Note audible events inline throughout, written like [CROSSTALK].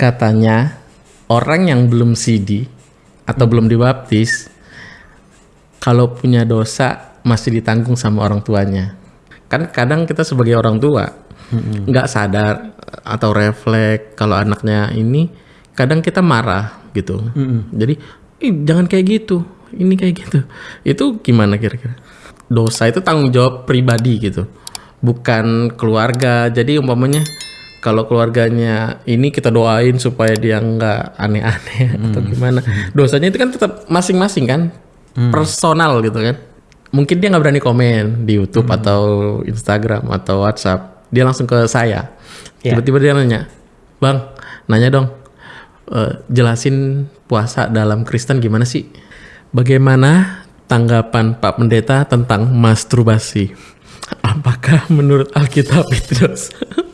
katanya orang yang belum CD atau belum dibaptis kalau punya dosa masih ditanggung sama orang tuanya. Kan kadang kita sebagai orang tua nggak sadar atau refleks kalau anaknya ini kadang kita marah gitu. Jadi Ih, jangan kayak gitu, ini kayak gitu. Itu gimana kira-kira? Dosa itu tanggung jawab pribadi gitu, bukan keluarga. Jadi umpamanya kalau keluarganya ini kita doain supaya dia nggak aneh-aneh [LAUGHS] atau gimana. Dosanya itu kan tetap masing-masing kan, personal gitu kan. Mungkin dia nggak berani komen di YouTube atau Instagram atau WhatsApp. Dia langsung ke saya. Iya. Tiba-tiba dia nanya, bang, nanya dong, eh, jelasin puasa dalam Kristen gimana sih? Bagaimana tanggapan Pak Pendeta tentang masturbasi? Apakah menurut Alkitab itu dosa? [LAUGHS]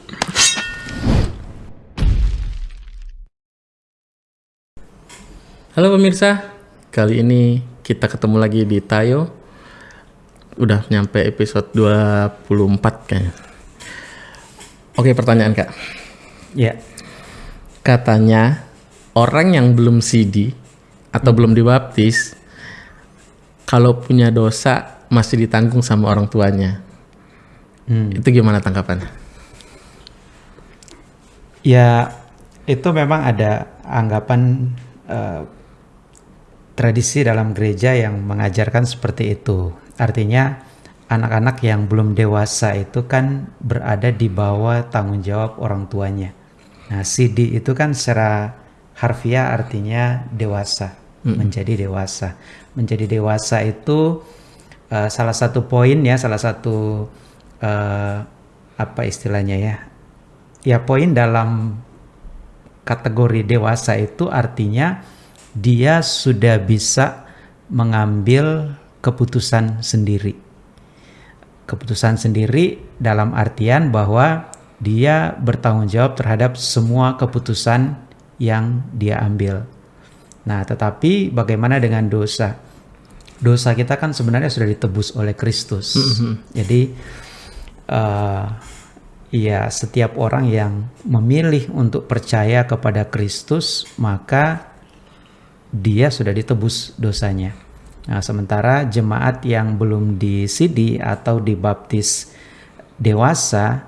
Halo pemirsa, kali ini kita ketemu lagi di Tayo. Udah nyampe episode 24 kayaknya. Oke pertanyaan kak. Ya, Katanya orang yang belum CD atau belum dibaptis kalau punya dosa masih ditanggung sama orang tuanya. Itu gimana tanggapan? ya itu memang ada anggapan eh, tradisi dalam gereja yang mengajarkan seperti itu. Artinya anak-anak yang belum dewasa itu kan berada di bawah tanggung jawab orang tuanya. Nah, CD itu kan secara harfiah artinya dewasa, menjadi dewasa. Menjadi dewasa itu eh, salah satu poin ya, salah satu eh, apa istilahnya ya? Ya poin dalam kategori dewasa itu artinya dia sudah bisa mengambil keputusan sendiri. Keputusan sendiri dalam artian bahwa dia bertanggung jawab terhadap semua keputusan yang dia ambil. Nah, tetapi bagaimana dengan dosa? Dosa kita kan sebenarnya sudah ditebus oleh Kristus. Jadi eh, ya setiap orang yang memilih untuk percaya kepada Kristus maka dia sudah ditebus dosanya. Nah, sementara jemaat yang belum disidi atau dibaptis dewasa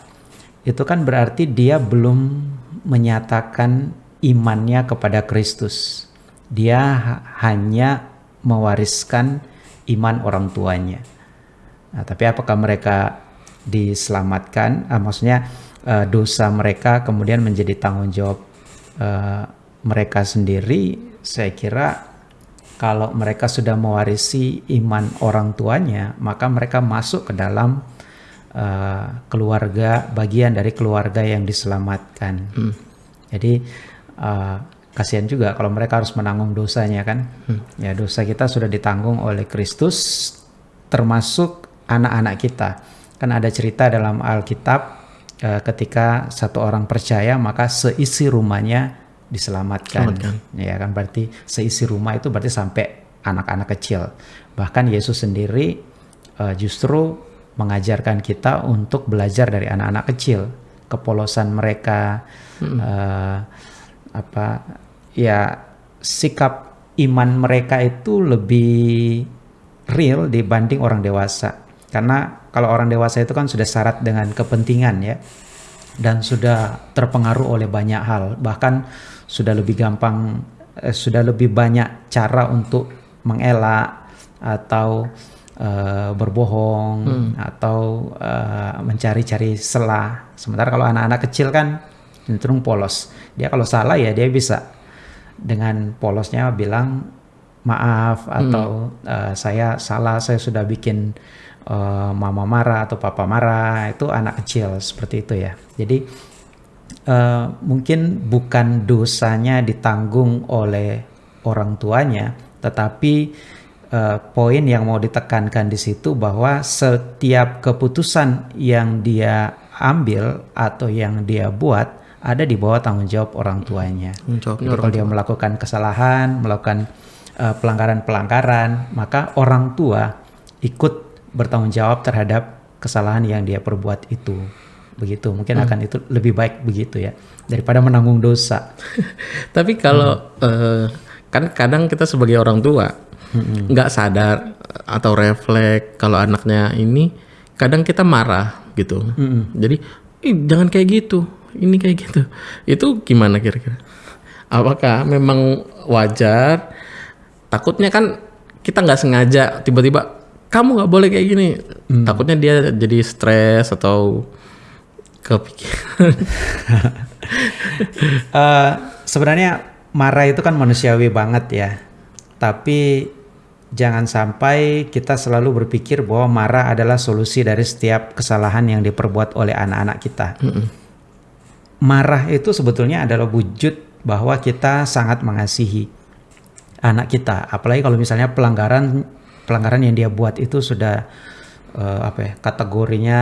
itu kan berarti dia belum menyatakan imannya kepada Kristus. Dia ha- hanya mewariskan iman orang tuanya. Nah, tapi apakah mereka diselamatkan? Ah, maksudnya eh, dosa mereka kemudian menjadi tanggung jawab eh, mereka sendiri? Saya kira kalau mereka sudah mewarisi iman orang tuanya, maka mereka masuk ke dalam eh, keluarga, bagian dari keluarga yang diselamatkan. Jadi eh, kasihan juga kalau mereka harus menanggung dosanya kan. Ya dosa kita sudah ditanggung oleh Kristus, termasuk anak-anak kita. Kan ada cerita dalam Alkitab eh, ketika satu orang percaya maka seisi rumahnya diselamatkan. Ya kan berarti seisi rumah itu berarti sampai anak-anak kecil. Bahkan Yesus sendiri eh, justru mengajarkan kita untuk belajar dari anak-anak kecil, kepolosan mereka eh, apa ya sikap iman mereka itu lebih real dibanding orang dewasa. Karena kalau orang dewasa itu kan sudah syarat dengan kepentingan ya dan sudah terpengaruh oleh banyak hal, bahkan sudah lebih gampang eh, sudah lebih banyak cara untuk mengelak atau eh, berbohong atau eh, mencari-cari celah. Sementara kalau anak-anak kecil kan cenderung polos. Dia kalau salah ya dia bisa dengan polosnya bilang maaf atau eh, saya salah saya sudah bikin eh, mama marah atau papa marah itu anak kecil seperti itu ya jadi eh, mungkin bukan dosanya ditanggung oleh orang tuanya tetapi eh, poin yang mau ditekankan di situ bahwa setiap keputusan yang dia ambil atau yang dia buat ada di bawah tanggung jawab orang tuanya. Jawabnya Jadi kalau dia melakukan kesalahan, melakukan eh, pelanggaran-pelanggaran, maka orang tua ikut bertanggung jawab terhadap kesalahan yang dia perbuat itu. Begitu, mungkin akan itu lebih baik begitu ya. daripada menanggung dosa. [LAUGHS] Tapi kalau eh, kan kadang kita sebagai orang tua nggak sadar atau refleks kalau anaknya ini kadang kita marah gitu. Jadi Ih, jangan kayak gitu, ini kayak gitu. Itu gimana kira-kira? Apakah memang wajar? Takutnya kan kita nggak sengaja tiba-tiba kamu nggak boleh kayak gini. Takutnya dia jadi stres atau kepikiran. [LAUGHS] Eh, sebenarnya marah itu kan manusiawi banget ya. Tapi jangan sampai kita selalu berpikir bahwa marah adalah solusi dari setiap kesalahan yang diperbuat oleh anak-anak kita. Marah itu sebetulnya adalah wujud bahwa kita sangat mengasihi anak kita. Apalagi kalau misalnya pelanggaran pelanggaran yang dia buat itu sudah eh, apa ya kategorinya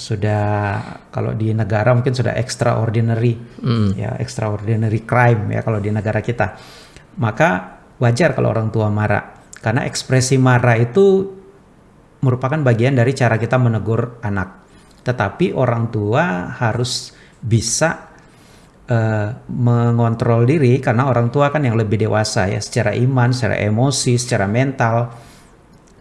sudah kalau di negara mungkin sudah extraordinary. Ya extraordinary crime ya kalau di negara kita. Maka wajar kalau orang tua marah. Karena ekspresi marah itu merupakan bagian dari cara kita menegur anak. Tetapi orang tua harus bisa eh, mengontrol diri karena orang tua kan yang lebih dewasa ya secara iman, secara emosi, secara mental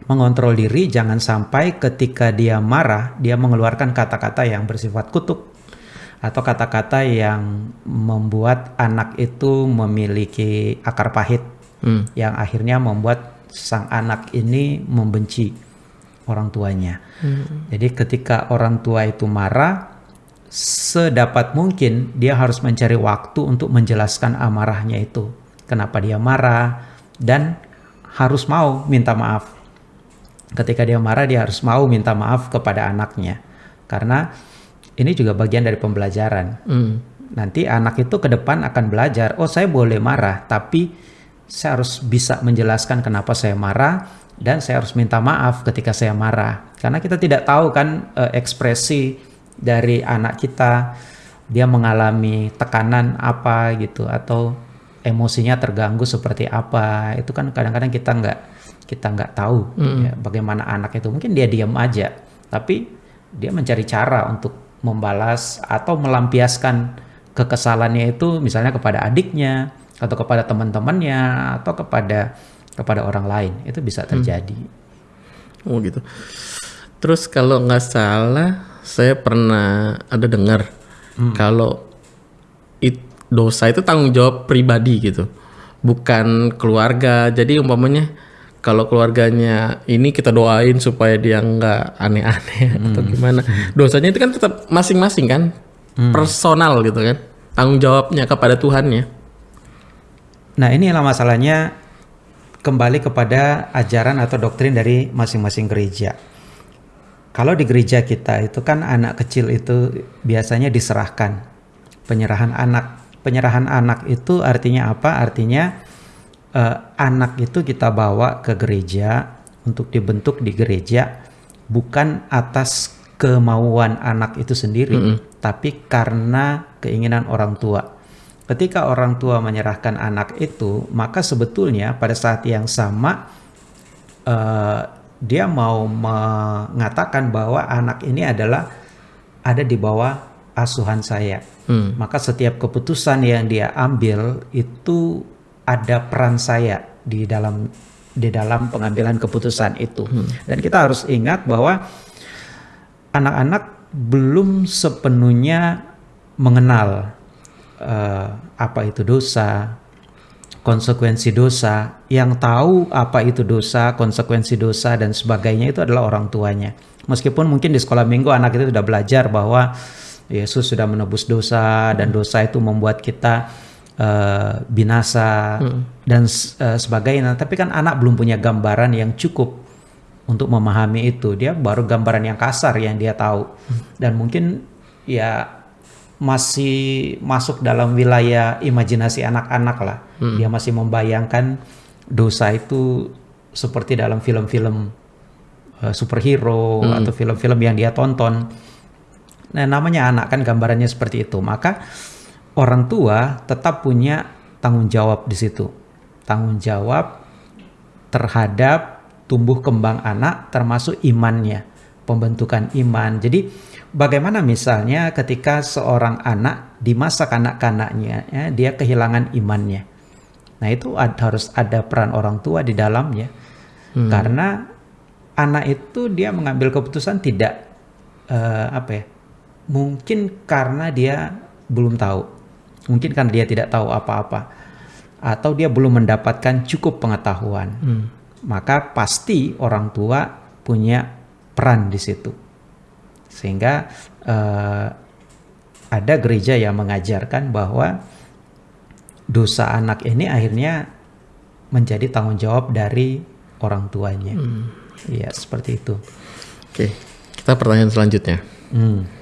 mengontrol diri jangan sampai ketika dia marah dia mengeluarkan kata-kata yang bersifat kutuk atau kata-kata yang membuat anak itu memiliki akar pahit Hmm. yang akhirnya membuat sang anak ini membenci orang tuanya. Jadi ketika orang tua itu marah sedapat mungkin dia harus mencari waktu untuk menjelaskan amarahnya itu. Kenapa dia marah dan harus mau minta maaf. Ketika dia marah dia harus mau minta maaf kepada anaknya. Karena ini juga bagian dari pembelajaran. Hmm. Nanti anak itu ke depan akan belajar, oh saya boleh marah, tapi saya harus bisa menjelaskan kenapa saya marah dan saya harus minta maaf ketika saya marah. Karena kita tidak tahu kan eh, ekspresi dari anak kita, dia mengalami tekanan apa gitu atau emosinya terganggu seperti apa. Itu kan kadang-kadang kita nggak kita nggak tahu ya, bagaimana anak itu. Mungkin dia diam aja, tapi dia mencari cara untuk membalas atau melampiaskan kekesalannya itu misalnya kepada adiknya atau kepada teman-temannya atau kepada kepada orang lain itu bisa terjadi. Oh gitu. Terus kalau nggak salah, saya pernah ada dengar kalau it- dosa itu tanggung jawab pribadi gitu, bukan keluarga. Jadi umpamanya kalau keluarganya ini kita doain supaya dia nggak aneh-aneh atau gimana, dosanya itu kan tetap masing-masing kan, personal gitu kan, tanggung jawabnya kepada Tuhannya. Nah, inilah masalahnya kembali kepada ajaran atau doktrin dari masing-masing gereja. Kalau di gereja kita itu kan anak kecil itu biasanya diserahkan. Penyerahan anak. Penyerahan anak itu artinya apa? Artinya eh, anak itu kita bawa ke gereja untuk dibentuk di gereja bukan atas kemauan anak itu sendiri, tapi karena keinginan orang tua. Ketika orang tua menyerahkan anak itu, maka sebetulnya pada saat yang sama eh, dia mau mengatakan bahwa anak ini adalah ada di bawah asuhan saya. Hmm. Maka setiap keputusan yang dia ambil itu ada peran saya di dalam di dalam pengambilan keputusan itu. Dan kita harus ingat bahwa anak-anak belum sepenuhnya mengenal eh, apa itu dosa, konsekuensi dosa. Yang tahu apa itu dosa, konsekuensi dosa dan sebagainya itu adalah orang tuanya. Meskipun mungkin di sekolah minggu anak itu sudah belajar bahwa Yesus sudah menebus dosa dan dosa itu membuat kita eh, binasa dan s- eh, sebagainya. Tapi kan anak belum punya gambaran yang cukup untuk memahami itu. Dia baru gambaran yang kasar yang dia tahu. Dan mungkin ya masih masuk dalam wilayah imajinasi anak-anak lah. Dia masih membayangkan dosa itu seperti dalam film-film eh, superhero atau film-film yang dia tonton. Nah, namanya anak kan gambarannya seperti itu. Maka orang tua tetap punya tanggung jawab di situ. Tanggung jawab terhadap tumbuh kembang anak termasuk imannya. pembentukan iman. Jadi bagaimana misalnya ketika seorang anak di masa kanak-kanaknya ya, dia kehilangan imannya. Nah, itu ad, harus ada peran orang tua di dalamnya. Hmm. Karena anak itu dia mengambil keputusan tidak uh, apa ya? Mungkin karena dia belum tahu. Mungkin karena dia tidak tahu apa-apa atau dia belum mendapatkan cukup pengetahuan. Hmm. Maka pasti orang tua punya peran di situ. Sehingga uh, ada gereja yang mengajarkan bahwa dosa anak ini akhirnya menjadi tanggung jawab dari orang tuanya. Hmm. Ya seperti itu. Oke, kita pertanyaan selanjutnya. Hmm.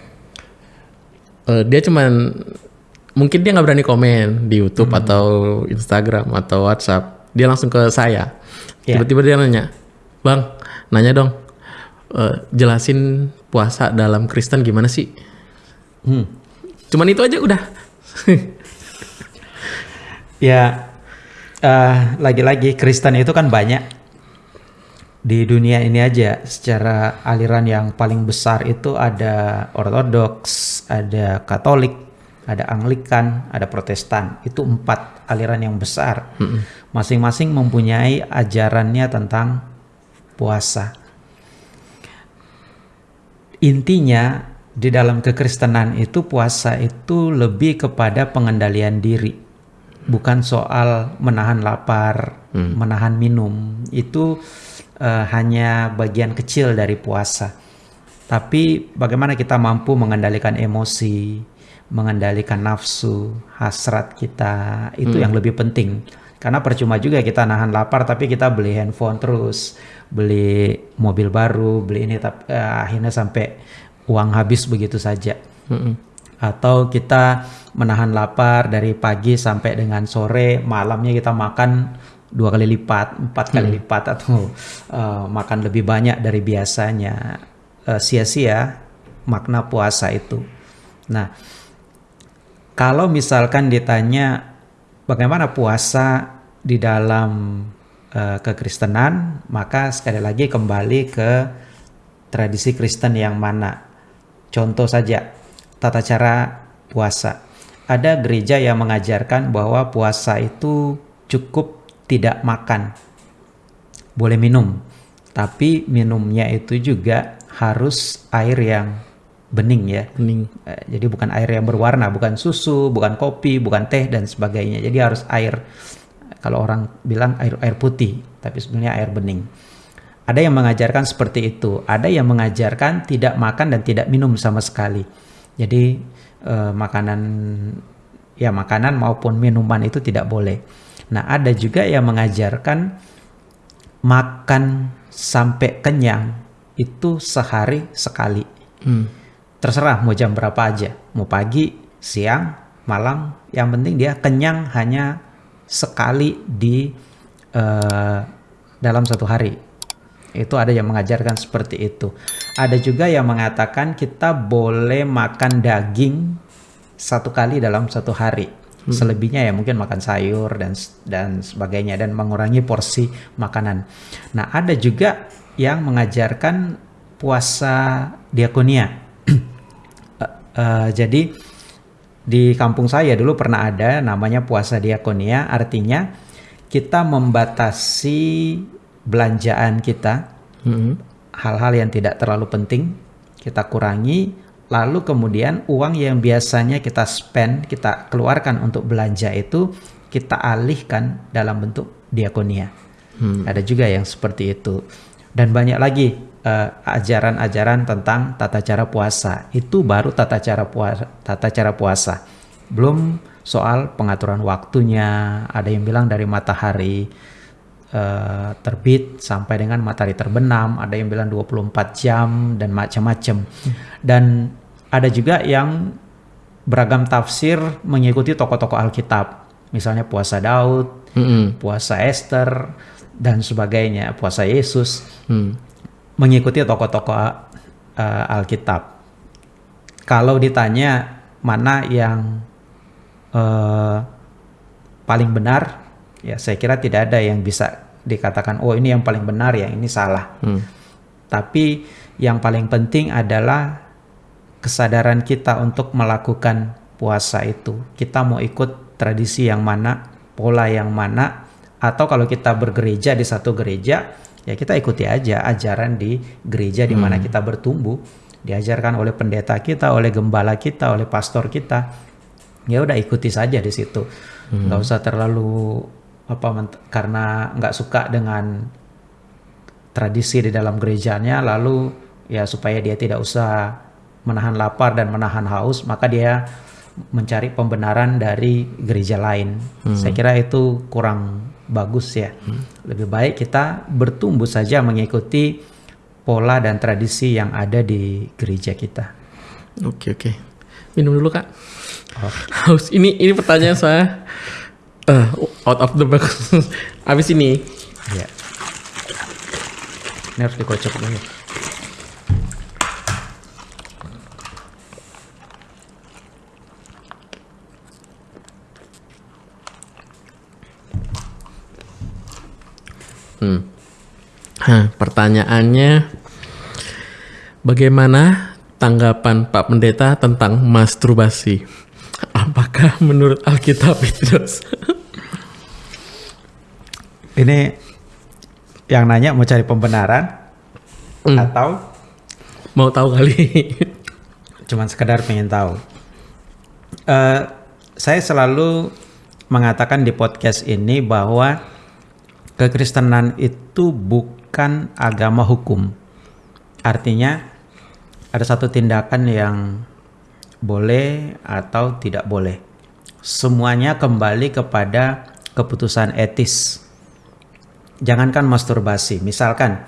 Uh, dia cuman mungkin dia nggak berani komen di YouTube hmm. atau Instagram atau WhatsApp. Dia langsung ke saya. tiba Tiba-tiba dia nanya, bang, nanya dong, uh, jelasin puasa dalam Kristen gimana sih? Hmm. Cuman itu aja udah. [LAUGHS] Ya, uh, lagi-lagi Kristen itu kan banyak di dunia ini aja. Secara aliran yang paling besar itu ada Ortodoks, ada Katolik, ada Anglikan, ada Protestan. Itu empat aliran yang besar. Masing-masing mempunyai ajarannya tentang puasa. Intinya di dalam kekristenan itu puasa itu lebih kepada pengendalian diri bukan soal menahan lapar, hmm. menahan minum. Itu uh, hanya bagian kecil dari puasa. Tapi bagaimana kita mampu mengendalikan emosi, mengendalikan nafsu, hasrat kita, itu hmm. yang lebih penting. Karena percuma juga kita nahan lapar tapi kita beli handphone terus, beli mobil baru, beli ini tapi uh, akhirnya sampai uang habis begitu saja. Hmm atau kita menahan lapar dari pagi sampai dengan sore malamnya kita makan dua kali lipat empat kali hmm. lipat atau uh, makan lebih banyak dari biasanya. Uh, sia-sia makna puasa itu. Nah kalau misalkan ditanya bagaimana puasa di dalam uh, kekristenan maka sekali lagi kembali ke tradisi Kristen yang mana. Contoh saja tata cara puasa. Ada gereja yang mengajarkan bahwa puasa itu cukup tidak makan. Boleh minum, tapi minumnya itu juga harus air yang bening ya. Bening. Eh, jadi bukan air yang berwarna, bukan susu, bukan kopi, bukan teh dan sebagainya. Jadi harus air kalau orang bilang air air putih, tapi sebenarnya air bening. Ada yang mengajarkan seperti itu, ada yang mengajarkan tidak makan dan tidak minum sama sekali. Jadi uh, makanan ya makanan maupun minuman itu tidak boleh. Nah, ada juga yang mengajarkan makan sampai kenyang itu sehari sekali. Hmm. Terserah mau jam berapa aja, mau pagi, siang, malam, yang penting dia kenyang hanya sekali di uh, dalam satu hari. Itu ada yang mengajarkan seperti itu. Ada juga yang mengatakan kita boleh makan daging satu kali dalam satu hari. Hmm. Selebihnya ya mungkin makan sayur dan dan sebagainya dan mengurangi porsi makanan. Nah, ada juga yang mengajarkan puasa diakonia. uh, [CLEARS THROAT] uh, jadi di kampung saya dulu pernah ada namanya puasa diakonia, artinya kita membatasi belanjaan kita, mm-hmm. Hal-hal yang tidak terlalu penting kita kurangi, lalu kemudian uang yang biasanya kita spend, kita keluarkan untuk belanja itu kita alihkan dalam bentuk diakonia. Hmm. Ada juga yang seperti itu. Dan banyak lagi uh, ajaran-ajaran tentang tata cara puasa. Itu baru tata cara puasa, tata cara puasa. Belum soal pengaturan waktunya, ada yang bilang dari matahari uh, terbit sampai dengan matahari terbenam, ada yang bilang 24 jam dan macam-macam. Hmm. Dan ada juga yang beragam tafsir mengikuti tokoh-tokoh Alkitab. Misalnya puasa Daud, hmm. puasa Esther dan sebagainya, puasa Yesus. Hmm. Mengikuti tokoh-tokoh uh, Alkitab. Kalau ditanya mana yang uh, paling benar, ya saya kira tidak ada yang bisa dikatakan oh ini yang paling benar yang ini salah hmm. tapi yang paling penting adalah kesadaran kita untuk melakukan puasa itu. Kita mau ikut tradisi yang mana, pola yang mana, atau kalau kita bergereja di satu gereja, ya kita ikuti aja ajaran di gereja di mana kita bertumbuh, diajarkan oleh pendeta kita, oleh gembala kita, oleh pastor kita. Ya udah ikuti saja di situ. nggak usah terlalu apa karena nggak suka dengan tradisi di dalam gerejanya lalu ya supaya dia tidak usah menahan lapar dan menahan haus maka dia mencari pembenaran dari gereja lain saya kira itu kurang bagus ya lebih baik kita bertumbuh saja mengikuti pola dan tradisi yang ada di gereja kita Oke oke. Minum dulu kak. Oh. Haus. Ini ini pertanyaan saya eh, out of the box. [LAUGHS] Abis ini ya ini harus dikocok dulu Hmm. Hah, pertanyaannya bagaimana tanggapan Pak Pendeta tentang masturbasi? Apakah menurut Alkitab itu dosa? [LAUGHS] ini yang nanya mau cari pembenaran Hmm. atau Mau tahu kali? cuman sekedar pengen tahu. Eh, saya selalu mengatakan di podcast ini bahwa kekristenan itu bukan agama hukum. Artinya ada satu tindakan yang boleh atau tidak boleh. Semuanya kembali kepada keputusan etis. Jangankan masturbasi, misalkan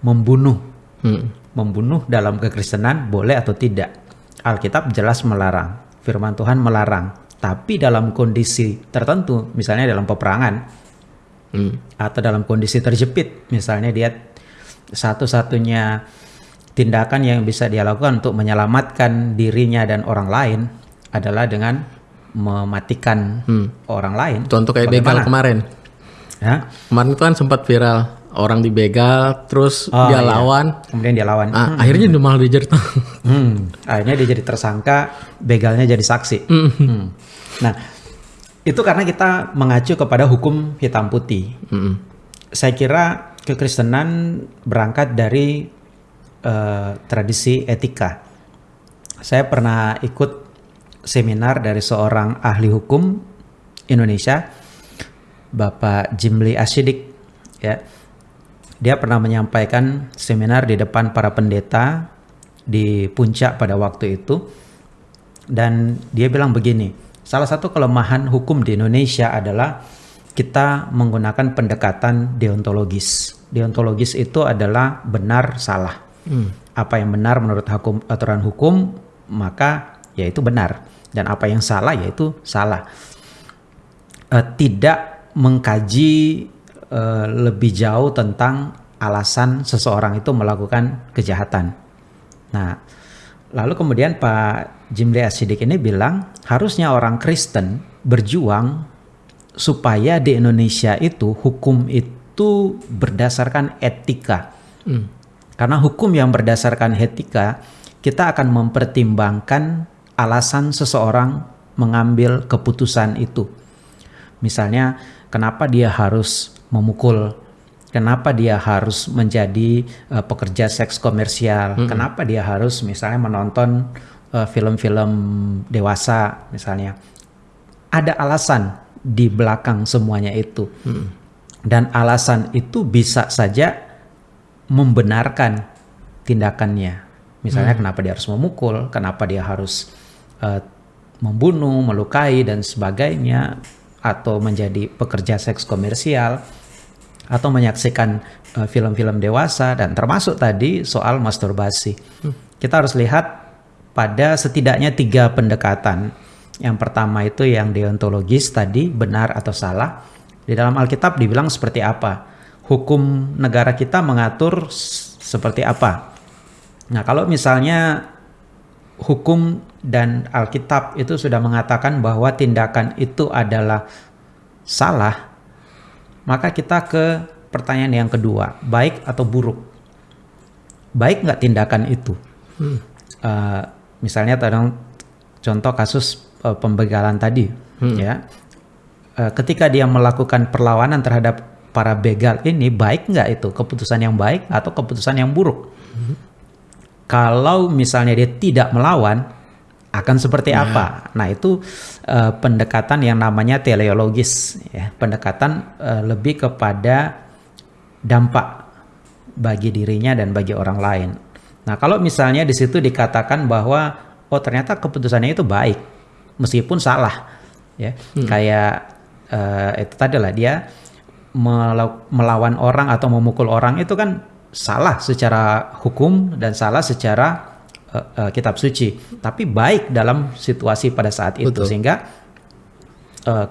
membunuh Hmm. membunuh dalam kekristenan boleh atau tidak. Alkitab jelas melarang, firman Tuhan melarang. Tapi dalam kondisi tertentu, misalnya dalam peperangan Hmm. atau dalam kondisi terjepit, misalnya dia satu-satunya tindakan yang bisa dia lakukan untuk menyelamatkan dirinya dan orang lain adalah dengan mematikan orang lain. Contoh kayak begal Bagaimana? kemarin. Ya? Kemarin itu kan sempat viral orang dibegal, terus Oh, dia iya. lawan. Kemudian dia lawan. Ah, Akhirnya dia malah dia jadi [LAUGHS] Hmm, akhirnya dia jadi tersangka, begalnya jadi saksi. Hmm. Nah, itu karena kita mengacu kepada hukum hitam putih. Mm-mm. Saya kira kekristenan berangkat dari eh, tradisi etika. Saya pernah ikut seminar dari seorang ahli hukum Indonesia, Bapak Jimli Asyidik. Ya, dia pernah menyampaikan seminar di depan para pendeta di puncak pada waktu itu. Dan dia bilang begini salah satu kelemahan hukum di Indonesia adalah kita menggunakan pendekatan deontologis. Deontologis itu adalah benar salah. Apa yang benar menurut hukum aturan hukum maka ya itu benar. Dan apa yang salah yaitu salah. Eh, tidak mengkaji eh, lebih jauh tentang alasan seseorang itu melakukan kejahatan. Nah, lalu kemudian Pak Jimli Asidik ini bilang harusnya orang Kristen berjuang supaya di Indonesia itu hukum itu berdasarkan etika. Karena hukum yang berdasarkan etika, kita akan mempertimbangkan alasan seseorang mengambil keputusan itu. Misalnya, kenapa dia harus memukul? Kenapa dia harus menjadi uh, pekerja seks komersial? Kenapa dia harus misalnya menonton uh, film-film dewasa misalnya? Ada alasan di belakang semuanya itu. Dan alasan itu bisa saja membenarkan tindakannya. Misalnya kenapa dia harus memukul, kenapa dia harus uh, membunuh, melukai dan sebagainya atau menjadi pekerja seks komersial atau menyaksikan uh, film-film dewasa dan termasuk tadi soal masturbasi. Kita harus lihat pada setidaknya tiga pendekatan. Yang pertama itu yang deontologis tadi benar atau salah. Di dalam Alkitab dibilang seperti apa? Hukum negara kita mengatur seperti apa? Nah, kalau misalnya hukum dan Alkitab itu sudah mengatakan bahwa tindakan itu adalah salah, maka kita ke pertanyaan yang kedua, baik atau buruk. baik nggak tindakan itu. Uh, misalnya tadang contoh kasus uh, pembegalan tadi, ya. Uh, ketika dia melakukan perlawanan terhadap para begal ini, baik nggak itu keputusan yang baik atau keputusan yang buruk? Kalau misalnya dia tidak melawan, akan seperti Ya. apa? Nah itu uh, pendekatan yang namanya teleologis, ya. pendekatan uh, lebih kepada dampak bagi dirinya dan bagi orang lain. Nah kalau misalnya di situ dikatakan bahwa oh ternyata keputusannya itu baik, meskipun salah, ya kayak uh, itu tadi lah dia melaw- melawan orang atau memukul orang itu kan salah secara hukum dan salah secara uh, uh, kitab suci, tapi baik dalam situasi pada saat itu Betul. sehingga uh,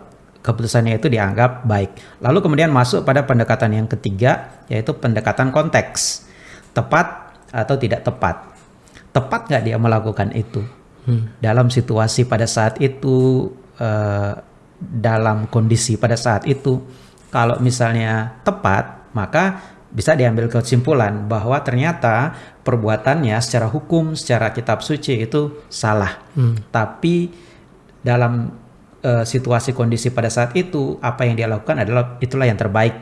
keputusannya itu dianggap baik. Lalu kemudian masuk pada pendekatan yang ketiga yaitu pendekatan konteks, tepat atau tidak tepat. Tepat nggak dia melakukan itu dalam situasi pada saat itu, uh, dalam kondisi pada saat itu. Kalau misalnya tepat, maka bisa diambil kesimpulan bahwa ternyata perbuatannya secara hukum, secara kitab suci itu salah. Tapi dalam eh, situasi kondisi pada saat itu apa yang dia lakukan adalah itulah yang terbaik.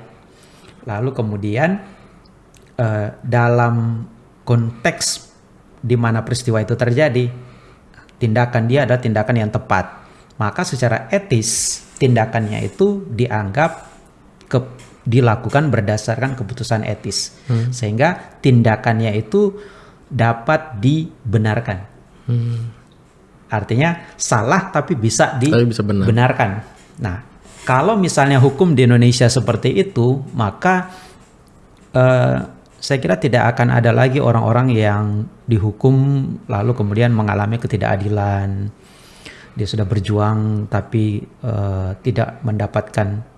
Lalu kemudian eh, dalam konteks di mana peristiwa itu terjadi, tindakan dia adalah tindakan yang tepat. Maka secara etis tindakannya itu dianggap ke, dilakukan berdasarkan keputusan etis, sehingga tindakannya itu dapat dibenarkan. Artinya salah tapi bisa benar. dibenarkan. Nah, kalau misalnya hukum di Indonesia seperti itu, maka eh, saya kira tidak akan ada lagi orang-orang yang dihukum lalu kemudian mengalami ketidakadilan. Dia sudah berjuang tapi eh, tidak mendapatkan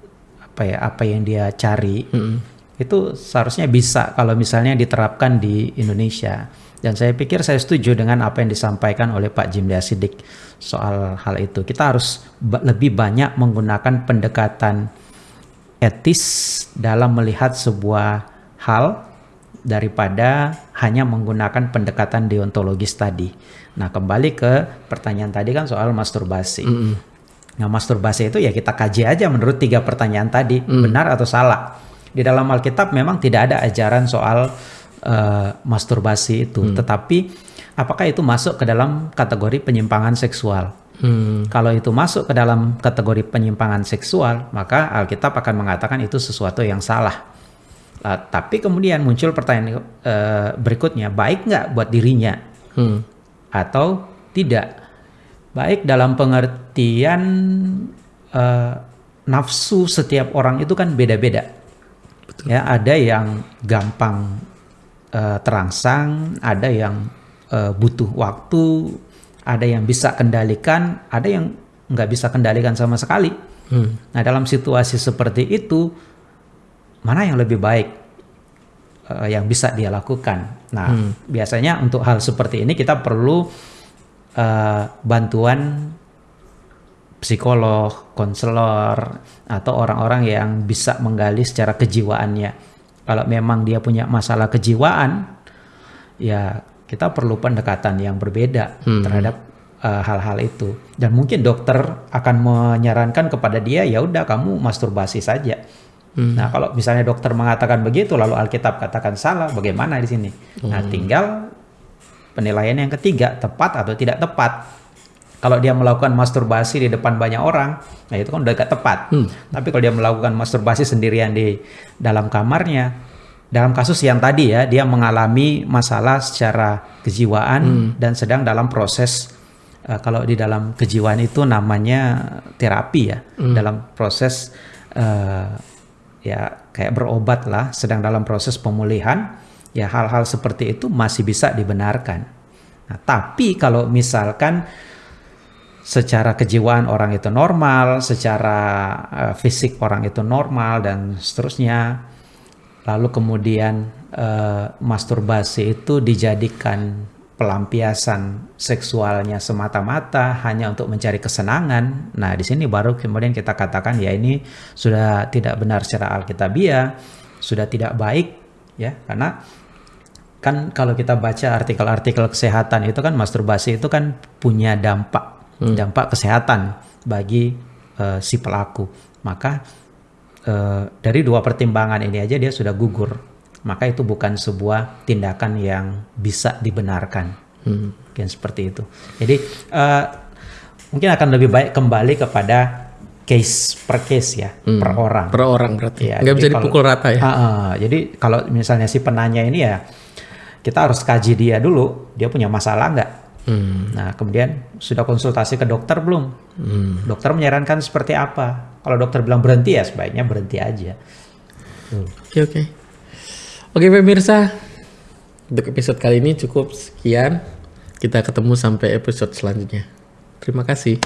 apa ya apa yang dia cari. Itu seharusnya bisa kalau misalnya diterapkan di Indonesia. Dan saya pikir saya setuju dengan apa yang disampaikan oleh Pak Jim Sidik soal hal itu. Kita harus ba- lebih banyak menggunakan pendekatan etis dalam melihat sebuah hal daripada hanya menggunakan pendekatan deontologis tadi. Nah, kembali ke pertanyaan tadi kan soal masturbasi. Nah, masturbasi itu ya kita kaji aja menurut tiga pertanyaan tadi, benar atau salah. Di dalam Alkitab memang tidak ada ajaran soal eh, masturbasi itu, tetapi apakah itu masuk ke dalam kategori penyimpangan seksual? Hmm. Kalau itu masuk ke dalam kategori penyimpangan seksual, maka Alkitab akan mengatakan itu sesuatu yang salah. Uh, tapi kemudian muncul pertanyaan uh, berikutnya, baik nggak buat dirinya Hmm. atau tidak? Baik dalam pengertian uh, nafsu setiap orang itu kan beda-beda. Ya, ada yang gampang uh, terangsang, ada yang uh, butuh waktu, ada yang bisa kendalikan, ada yang nggak bisa kendalikan sama sekali. Hmm. Nah, dalam situasi seperti itu, mana yang lebih baik yang bisa dia lakukan? Nah, biasanya untuk hal seperti ini kita perlu eh, bantuan psikolog, konselor, atau orang-orang yang bisa menggali secara kejiwaannya. Kalau memang dia punya masalah kejiwaan, ya kita perlu pendekatan yang berbeda terhadap uh, hal-hal itu. Dan mungkin dokter akan menyarankan kepada dia, ya udah kamu masturbasi saja. Nah kalau misalnya dokter mengatakan begitu, lalu Alkitab katakan salah, bagaimana di sini? Nah tinggal penilaian yang ketiga, tepat atau tidak tepat. Kalau dia melakukan masturbasi di depan banyak orang, nah itu kan udah gak tepat. Tapi kalau dia melakukan masturbasi sendirian di dalam kamarnya, dalam kasus yang tadi ya, dia mengalami masalah secara kejiwaan dan sedang dalam proses eh, kalau di dalam kejiwaan itu namanya terapi ya, dalam proses eh, ya kayak berobat lah, sedang dalam proses pemulihan, ya hal-hal seperti itu masih bisa dibenarkan. Nah, tapi kalau misalkan secara kejiwaan orang itu normal, secara eh, fisik orang itu normal dan seterusnya. Lalu kemudian eh, masturbasi itu dijadikan pelampiasan seksualnya semata-mata hanya untuk mencari kesenangan. Nah, di sini baru kemudian kita katakan ya ini sudah tidak benar secara alkitabiah, sudah tidak baik ya karena kan kalau kita baca artikel-artikel kesehatan itu kan masturbasi itu kan punya dampak dampak kesehatan bagi eh, si pelaku. Maka eh, dari dua pertimbangan ini aja dia sudah gugur. Maka itu bukan sebuah tindakan yang bisa dibenarkan. Mungkin seperti itu. Jadi eh, mungkin akan lebih baik kembali kepada case per case ya, per orang. Per orang berarti. Iya, Nggak jadi bisa kalau- dipukul rata ya. Ah, ah. jadi kalau misalnya si penanya ini ya kita harus kaji dia dulu, dia punya masalah nggak? Hmm. Nah kemudian sudah konsultasi ke dokter belum? Dokter menyarankan seperti apa? Kalau dokter bilang berhenti ya sebaiknya berhenti aja. Oke oke. Oke pemirsa, untuk episode kali ini cukup sekian. Kita ketemu sampai episode selanjutnya. Terima kasih.